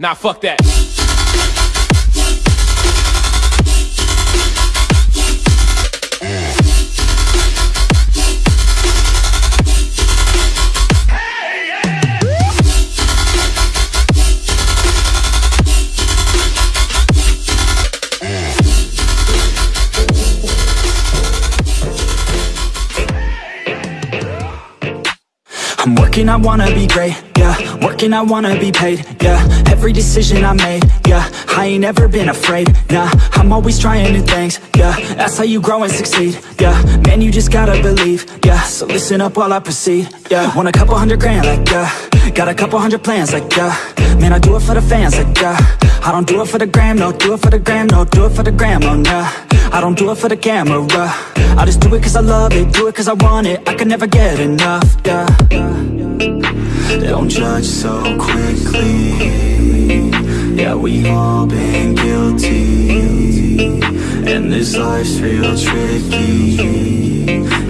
Nah, fuck that. I'm working, I wanna be great, yeah. Working, I wanna be paid, yeah. Every decision I made, yeah. I ain't ever been afraid, nah. I'm always trying new things, yeah. That's how you grow and succeed, yeah. Man, you just gotta believe, yeah. So listen up while I proceed, yeah. Want a couple hundred grand, like, yeah. Got a couple hundred plans, like, yeah. Man, I do it for the fans, like, yeah I don't do it for the gram, no Do it for the gram, no Do it for the gram, oh, nah. I don't do it for the camera. I just do it cause I love it Do it cause I want it. I can never get enough, yeah Don't judge so quickly. Yeah, we all been guilty. And this life's real tricky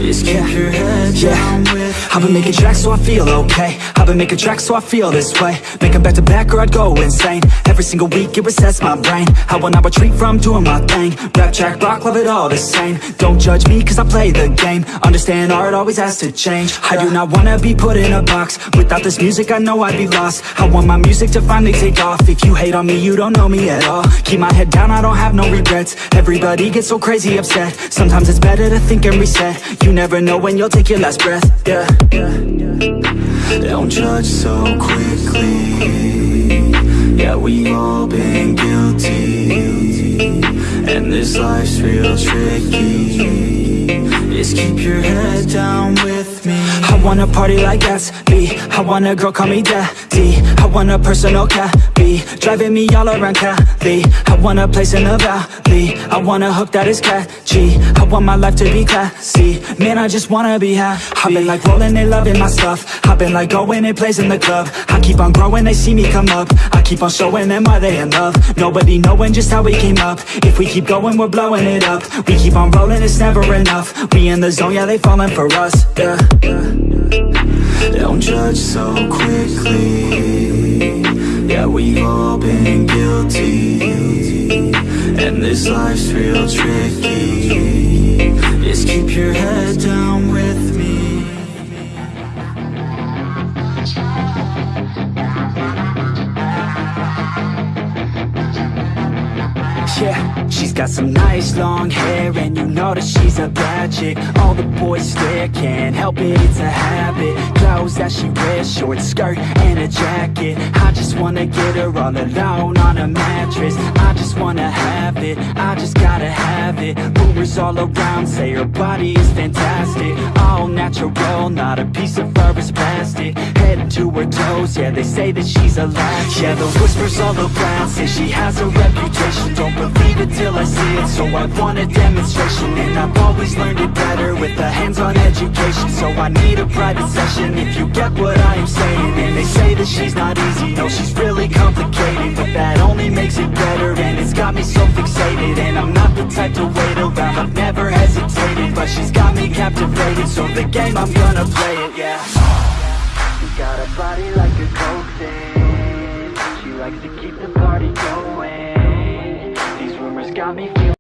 Just keep your head down with I've been making tracks so I feel okay. I've been making tracks so I feel this way. Make 'em back to back or I'd go insane. Every single week it resets my brain. I will not retreat from doing my thing? Rap, track, rock, love it all the same. Don't judge me cause I play the game. Understand art always has to change. I do not wanna be put in a box. Without this music I know I'd be lost. I want my music to finally take off. If you hate on me you don't know me at all. Keep my head down I don't have no regrets. Everybody gets so crazy upset. Sometimes it's better to think and reset. You never know when you'll take your last breath Yeah, yeah. Don't judge so quickly. Yeah, we all been guilty. And this life's real tricky. Just keep your head down with me wanna party like Gatsby I want a girl call me daddy. I want a personal oh, cabby Driving me all around Cali. I want a place in the valley. I want a hook that is catchy. I want my life to be classy. Man, I just wanna be happy. I've been like rolling, they loving my stuff. I've been like going and plays in the club. I keep on growing, they see me come up. I keep on showing them why they in love. Nobody knowing just how we came up. If we keep going, we're blowing it up. We keep on rolling, it's never enough. We in the zone, yeah, they falling for us. Yeah, yeah Don't judge so quickly. Yeah, we've all been guilty. And this life's real tricky. Just keep your head down got some nice long hair And you know that she's a bad chick. All the boys stare, can't help it, it's a habit. Clothes that she wears, short skirt and a jacket. I just wanna get her all alone on a mattress. I just wanna have it, I just gotta have it. Rumors all around say her body is fantastic. All natural, not a piece of fur is plastic. Head to her toes, yeah they say that she's a latch Yeah the whispers all around say she has a reputation. Don't believe it till I see it, so I want a demonstration And I've always learned it better with a hands-on education. So I need a private session if you get what I am saying. And they say that she's not easy, no she's really complicated But that only makes it better and it's got me so fixated. And I'm not the type to wait around, I've never hesitated But she's got me captivated, so the game I'm gonna play it, yeah She got a body like